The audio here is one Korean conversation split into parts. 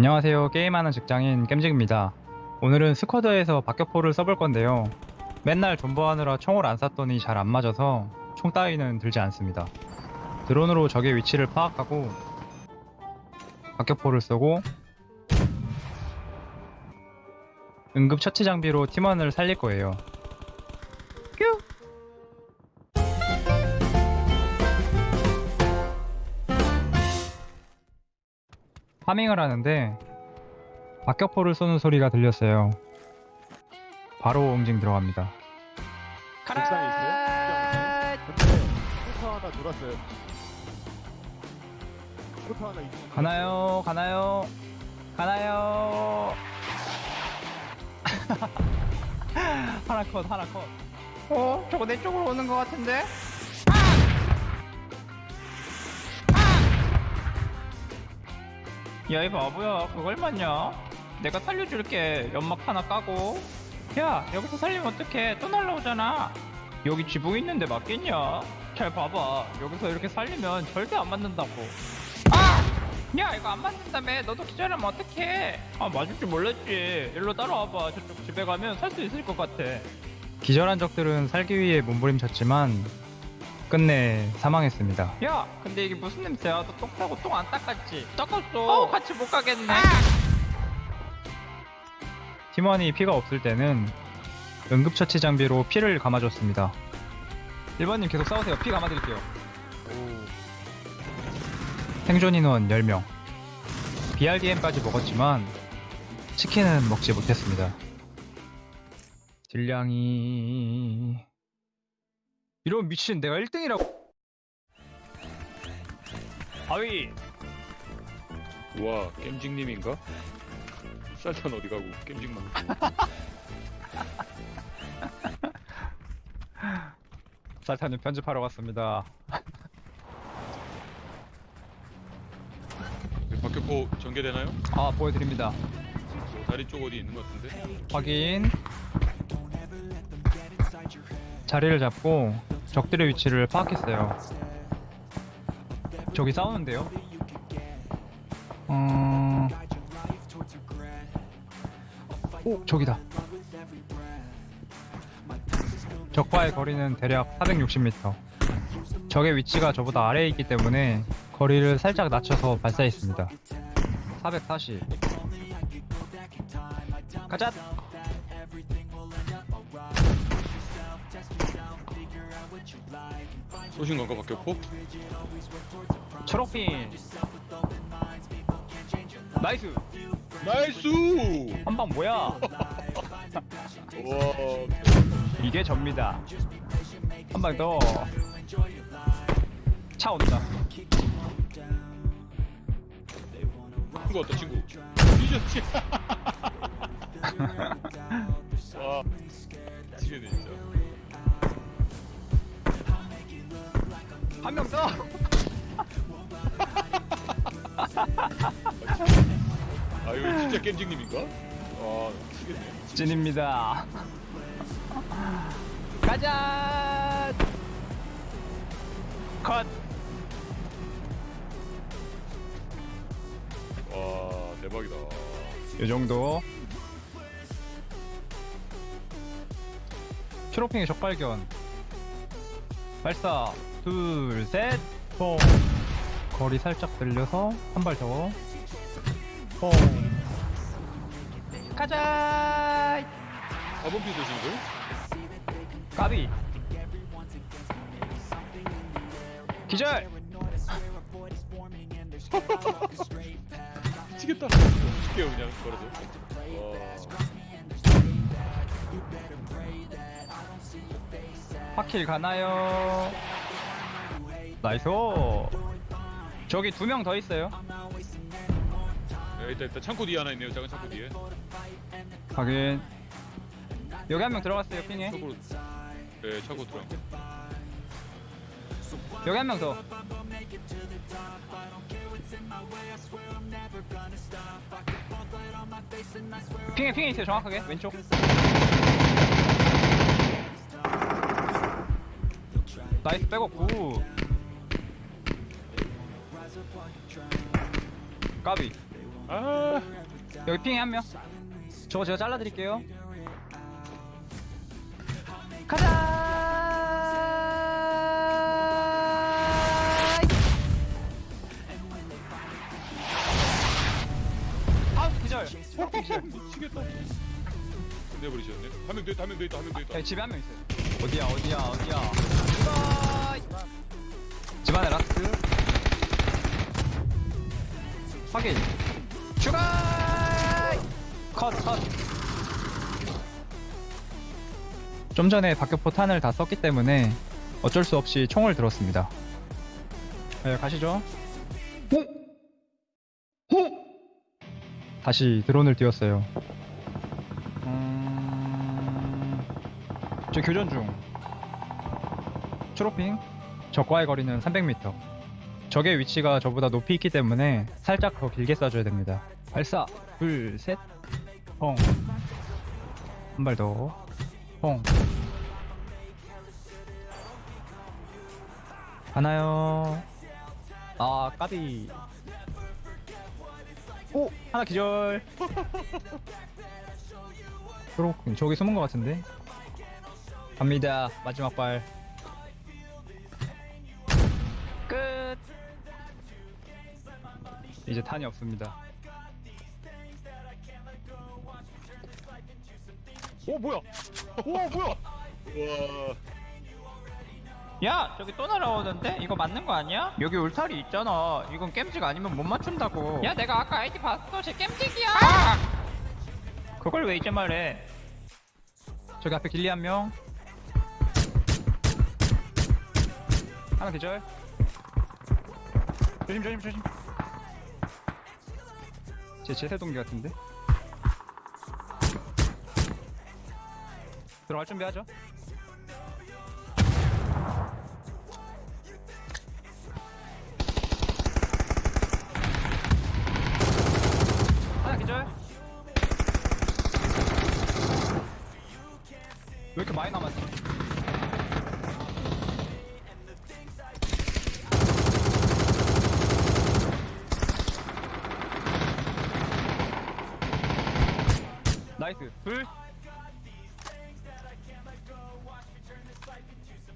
안녕하세요. 게임하는 직장인 겜직입니다. 오늘은 스쿼드에서 박격포를 써볼 건데요. 맨날 존버하느라 총을 안 쐈더니 잘 안 맞아서 총 따위는 들지 않습니다. 드론으로 적의 위치를 파악하고 박격포를 쏘고 응급 처치 장비로 팀원을 살릴 거예요. 파밍을 하는데 박격포를 쏘는 소리가 들렸어요. 바로 응징 들어갑니다. 옥상에 있어요? 근데 포터 하나 돌았어요. 포터 하나 있 가나요? 가나요? 가나요? 하나 컷, 하나 컷. 어? 저거 내 쪽으로 오는 것 같은데? 야, 이 바보야. 그걸 맞냐? 내가 살려줄게. 연막 하나 까고. 야, 여기서 살리면 어떡해. 또 날라오잖아. 여기 지붕 있는데 맞겠냐? 잘 봐봐. 여기서 이렇게 살리면 절대 안 맞는다고. 아! 야 이거 안 맞는다며 너도 기절하면 어떡해 아 맞을 줄 몰랐지 일로 따라와봐 저쪽 집에 가면 살 수 있을 것 같아 기절한 적들은 살기 위해 몸부림쳤지만 끝내 사망했습니다. 야 근데 이게 무슨 냄새야? 너 똥 싸고 똥 안 닦았지? 닦았어. 어 같이 못 가겠네. 팀원이 피가 없을 때는 응급처치 장비로 피를 감아줬습니다. 1번님 계속 싸우세요. 피 감아드릴게요. 오. 생존 인원 10명. BRDM까지 먹었지만 치킨은 먹지 못했습니다. 딜량이 이런 미친 내가 1등이라고 아위 우와 겜직님인가? 쌀탄 어디 가고 겜직만 살타님 편집하러 갔습니다. 박격포 전개되나요? 아 보여드립니다. 뭐 다리 쪽 어디 있는 것 같은데? 확인. 자리를 잡고 적들의 위치를 파악했어요. 저기 싸우는데요? 음... 오, 저기다. 적과의 거리는 대략 460m. 적의 위치가 저보다 아래에 있기 때문에 거리를 살짝 낮춰서 발사했습니다. 440. 가자! 쏘신 건가 박격포? 초록핀! Nice! Nice! 한 방 뭐야? 우와 이게 접니다. 한 방 더. 차 온다. 친구 왔다 친구 뒤졌지 와 미치겠네 진짜 한 명 더! 아 이거 진짜 겜직님인가? 아 미치겠네 찐입니다. 가자! 컷! 와 대박이다 요 정도. 초록핑의 적발견. 발사. 둘, 셋, 뽕. 거리 살짝 늘려서 한 발 더. 뽕. 가자! 4번 피 드신 걸? 까비. 기절! 미치겠다 죽게요 그냥 걸어서 와 파킬 가나요? Nice. 저기 두 명 더 있어요. 야, 일단 일단 창고 뒤에 하나 있네요 작은 창고 뒤에 확인. 여기 한 명 들어갔어요, ping에. 창고로 네 창고 들어간 거 여기 한 명 더. ping에 ping에 있어요, 정확하게. 왼쪽. Nice 백업 good. 까비. 아 여기 ping에 한 명. 저거 제가 잘라드릴게요. 가자! 기절. 미치겠다 끝내버리셨네 한명 더 있다 한명 더 있다 한명더 있다 야, 집에 한 명 있어요. 어디야 어디야 어디야. 집안에 last. 확인. 추가. 컷 컷. 좀 전에 박격 포탄을 다 썼기 때문에 어쩔 수 없이 총을 들었습니다. 네, 가시죠. 호! 호! 다시 드론을 띄웠어요. 음... 저 교전 중. 초록핑. 적과의 거리는 300m. 적의 위치가 저보다 높이 있기 때문에 살짝 더 길게 쏴줘야 됩니다. 발사. 둘, 셋. 펑. 한 발 더. 펑. 하나요. 아, 까비. 오! 하나 기절. 초록핑. 저기 숨은 것 같은데? 갑니다. 마지막 발. 이제 탄이 없습니다. 오 뭐야? 오 뭐야? 와 야, 저기 또 날아오는데? 이거 맞는 거 아니야? 여기 울타리 있잖아. 이건 겜직 아니면 못 맞춘다고. 야, 내가 아까 아이디 봤어. 쟤 겜직이야. 그걸 왜 이제 말해? 저기 앞에 길리 한 명. 하나 계절. 조심, 조심, 조심. 제 제세 동기 같은데? 들어갈 준비하죠.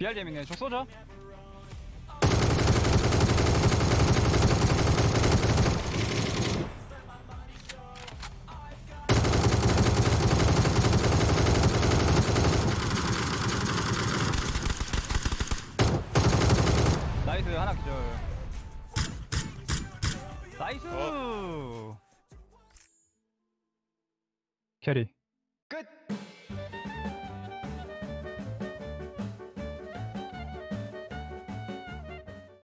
BRDM이네. 저 쏘죠? 나이스 하나 기절. 나이스! 캐리. 끝